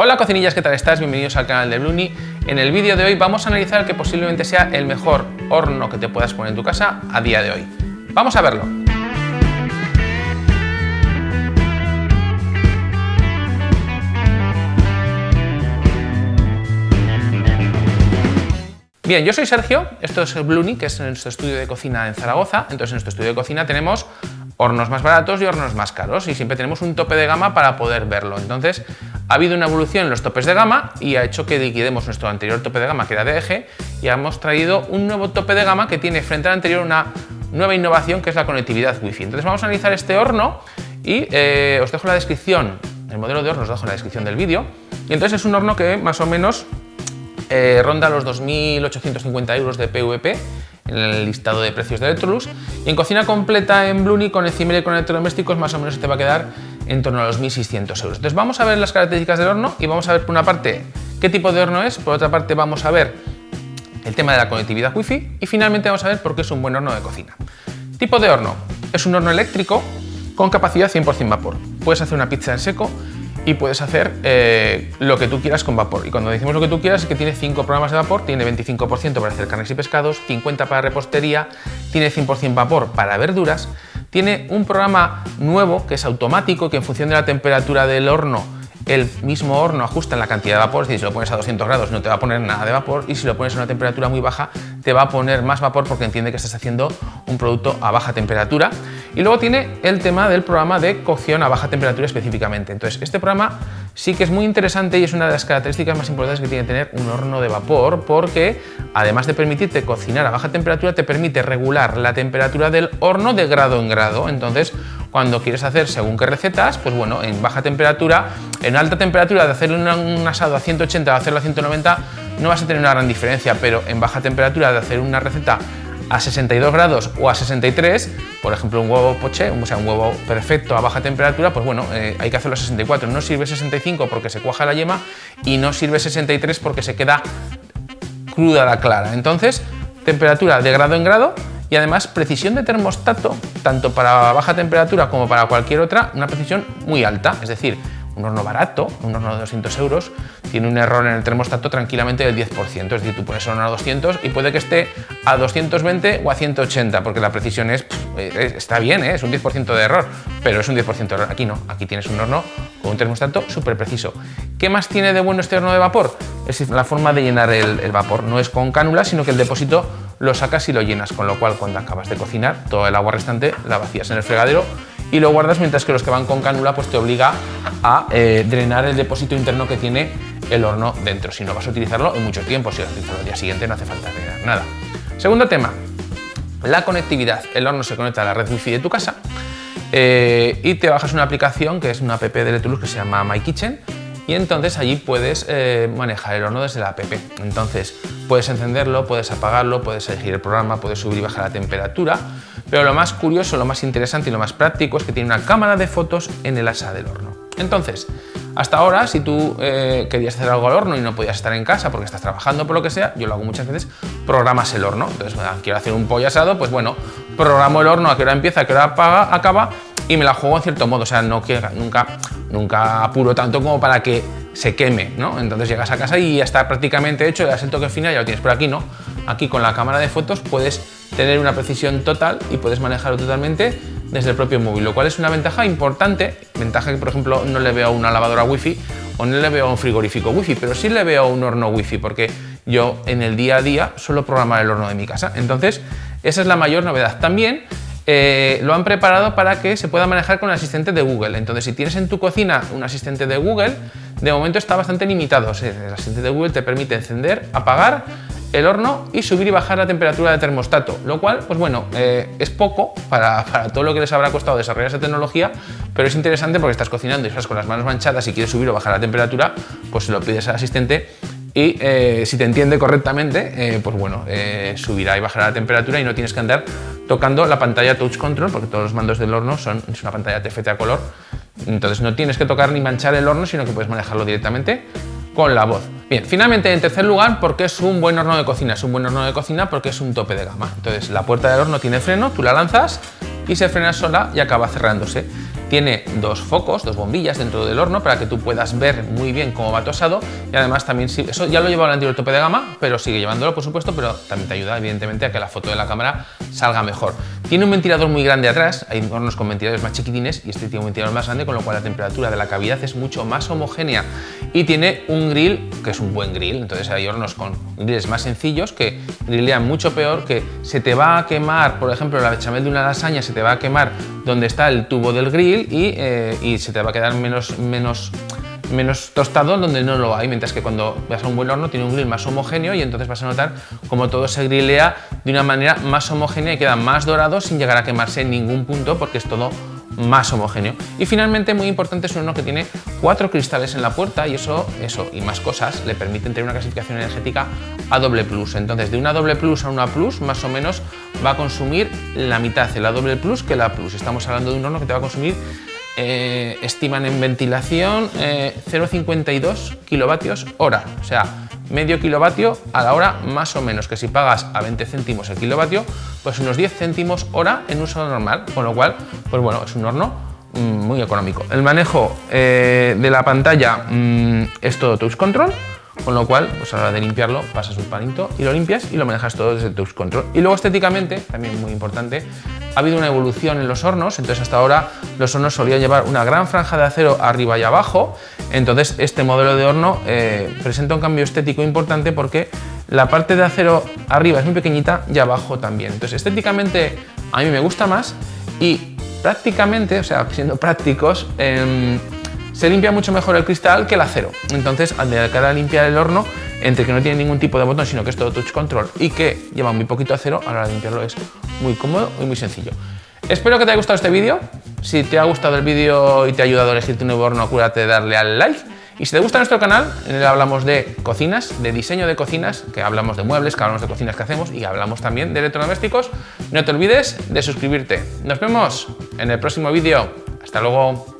Hola cocinillas, ¿qué tal estás? Bienvenidos al canal de Bluni. En el vídeo de hoy vamos a analizar el que posiblemente sea el mejor horno que te puedas poner en tu casa a día de hoy. Vamos a verlo. Bien, yo soy Sergio, esto es Bluni, que es nuestro estudio de cocina en Zaragoza. Entonces en nuestro estudio de cocina tenemos hornos más baratos y hornos más caros y siempre tenemos un tope de gama para poder verlo. Entonces ha habido una evolución en los topes de gama y ha hecho que liquidemos nuestro anterior tope de gama que era de eje y hemos traído un nuevo tope de gama que tiene frente al anterior una nueva innovación que es la conectividad Wi-Fi. Entonces vamos a analizar este horno y eh, os dejo la descripción, el modelo de horno os dejo en la descripción del vídeo. Y entonces es un horno que más o menos eh, ronda los 2.850 euros de PVP en el listado de precios de Electrolux y en cocina completa en Bluni con encimera y con electrodomésticos más o menos te va a quedar en torno a los 1.600 euros. Entonces vamos a ver las características del horno y vamos a ver por una parte qué tipo de horno es, por otra parte vamos a ver el tema de la conectividad Wi-Fi y finalmente vamos a ver por qué es un buen horno de cocina. Tipo de horno. Es un horno eléctrico con capacidad 100% vapor. Puedes hacer una pizza en seco y puedes hacer eh, lo que tú quieras con vapor. Y cuando decimos lo que tú quieras es que tiene 5 programas de vapor, tiene 25% para hacer carnes y pescados, 50 para repostería, tiene 100% vapor para verduras, tiene un programa nuevo que es automático, que en función de la temperatura del horno el mismo horno ajusta en la cantidad de vapor, es decir, si lo pones a 200 grados no te va a poner nada de vapor y si lo pones a una temperatura muy baja te va a poner más vapor porque entiende que estás haciendo un producto a baja temperatura. Y luego tiene el tema del programa de cocción a baja temperatura específicamente. Entonces, este programa sí que es muy interesante y es una de las características más importantes que tiene tener un horno de vapor porque además de permitirte cocinar a baja temperatura, te permite regular la temperatura del horno de grado en grado. Entonces, cuando quieres hacer según qué recetas, pues bueno, en baja temperatura, en alta temperatura de hacer un asado a 180 o hacerlo a 190 no vas a tener una gran diferencia, pero en baja temperatura de hacer una receta a 62 grados o a 63, por ejemplo un huevo poché, o sea, un huevo perfecto a baja temperatura, pues bueno, eh, hay que hacerlo a 64. No sirve 65 porque se cuaja la yema y no sirve 63 porque se queda cruda la clara. Entonces, temperatura de grado en grado y además precisión de termostato, tanto para baja temperatura como para cualquier otra, una precisión muy alta, es decir, un horno barato, un horno de 200 euros, tiene un error en el termostato tranquilamente del 10%, es decir, tú pones el horno a 200 y puede que esté a 220 o a 180, porque la precisión es, está bien, ¿eh? es un 10% de error, pero es un 10% de error. Aquí no, aquí tienes un horno con un termostato súper preciso. ¿Qué más tiene de bueno este horno de vapor? Es la forma de llenar el, el vapor, no es con cánula, sino que el depósito lo sacas y lo llenas, con lo cual cuando acabas de cocinar, todo el agua restante la vacías en el fregadero y lo guardas mientras que los que van con cánula pues te obliga a eh, drenar el depósito interno que tiene el horno dentro. Si no vas a utilizarlo en mucho tiempo, si lo utilizas al día siguiente no hace falta drenar nada. Segundo tema, la conectividad. El horno se conecta a la red wifi de tu casa eh, y te bajas una aplicación que es una app de Electrolux que se llama My Kitchen y entonces allí puedes eh, manejar el horno desde la app. Entonces puedes encenderlo, puedes apagarlo, puedes elegir el programa, puedes subir y bajar la temperatura, pero lo más curioso, lo más interesante y lo más práctico es que tiene una cámara de fotos en el asa del horno. Entonces, hasta ahora, si tú eh, querías hacer algo al horno y no podías estar en casa porque estás trabajando por lo que sea, yo lo hago muchas veces, programas el horno. Entonces, quiero hacer un pollo asado, pues bueno, programo el horno a qué hora empieza, a qué hora acaba y me la juego en cierto modo, o sea, no que nunca, nunca apuro tanto como para que se queme, ¿no? Entonces llegas a casa y ya está prácticamente hecho, le das el toque final, ya lo tienes, por aquí no. Aquí con la cámara de fotos puedes tener una precisión total y puedes manejarlo totalmente desde el propio móvil, lo cual es una ventaja importante, ventaja que por ejemplo no le veo a una lavadora wifi o no le veo a un frigorífico wifi, pero sí le veo a un horno wifi porque yo en el día a día suelo programar el horno de mi casa. Entonces, esa es la mayor novedad. También eh, lo han preparado para que se pueda manejar con el asistente de Google. Entonces, si tienes en tu cocina un asistente de Google, de momento está bastante limitado. el asistente de Google te permite encender, apagar el horno y subir y bajar la temperatura de termostato, lo cual, pues bueno, eh, es poco para, todo lo que les habrá costado desarrollar esa tecnología, pero es interesante porque estás cocinando y estás con las manos manchadas y quieres subir o bajar la temperatura, pues se lo pides al asistente y eh, si te entiende correctamente, pues bueno, subirá y bajará la temperatura y no tienes que andar tocando la pantalla Touch Control, porque todos los mandos del horno son una pantalla TFT a color, entonces no tienes que tocar ni manchar el horno, sino que puedes manejarlo directamente con la voz. Bien, finalmente, en tercer lugar, porque es un buen horno de cocina. Es un buen horno de cocina porque es un tope de gama. Entonces, la puerta del horno tiene freno, tú la lanzas y se frena sola y acaba cerrándose. Tiene dos focos, dos bombillas dentro del horno para que tú puedas ver muy bien cómo va tosado y además también, eso ya lo lleva el anterior tope de gama, pero sigue llevándolo por supuesto, pero también te ayuda evidentemente a que la foto de la cámara salga mejor. Tiene un ventilador muy grande atrás, hay hornos con ventiladores más chiquitines y este tiene un ventilador más grande, con lo cual la temperatura de la cavidad es mucho más homogénea. Y tiene un grill que es un buen grill, entonces hay hornos con grilles más sencillos que grillean mucho peor, que se te va a quemar, por ejemplo, la bechamel de una lasaña se te va a quemar donde está el tubo del grill y, eh, se te va a quedar menos, menos, menos tostado donde no lo hay, mientras que cuando vas a un buen horno tiene un grill más homogéneo y entonces vas a notar como todo se grillea de una manera más homogénea y queda más dorado sin llegar a quemarse en ningún punto porque es todo más homogéneo. Y finalmente, muy importante, es uno que tiene cuatro cristales en la puerta y eso, eso y más cosas le permiten tener una clasificación energética a doble plus. Entonces, de una doble plus a una plus, más o menos va a consumir la mitad la doble plus que la plus. Estamos hablando de un horno que te va a consumir eh, estiman en ventilación 0,52 eh, kilovatios hora, o sea, medio kilovatio a la hora más o menos, que si pagas a 20 céntimos el kilovatio, pues unos 10 céntimos hora en uso normal, con lo cual, pues bueno, es un horno mm, muy económico. El manejo eh, de la pantalla mm, es todo touch control, con lo cual, pues a la hora de limpiarlo, pasas un palito y lo limpias y lo manejas todo desde touch control. Y luego estéticamente, también muy importante, ha habido una evolución en los hornos, entonces hasta ahora los hornos solían llevar una gran franja de acero arriba y abajo, entonces este modelo de horno eh, presenta un cambio estético importante porque la parte de acero arriba es muy pequeñita y abajo también. Entonces estéticamente a mí me gusta más y prácticamente, o sea, siendo prácticos, em, se limpia mucho mejor el cristal que el acero. Entonces, al de cara a limpiar el horno, entre que no tiene ningún tipo de botón, sino que es todo touch control y que lleva muy poquito acero, a la hora de limpiarlo es muy cómodo y muy sencillo. Espero que te haya gustado este vídeo. Si te ha gustado el vídeo y te ha ayudado a elegir tu nuevo horno, acuérdate de darle al like. Y si te gusta nuestro canal, en el hablamos de cocinas, de diseño de cocinas, que hablamos de muebles, que hablamos de cocinas que hacemos y hablamos también de electrodomésticos, no te olvides de suscribirte. Nos vemos en el próximo vídeo. Hasta luego.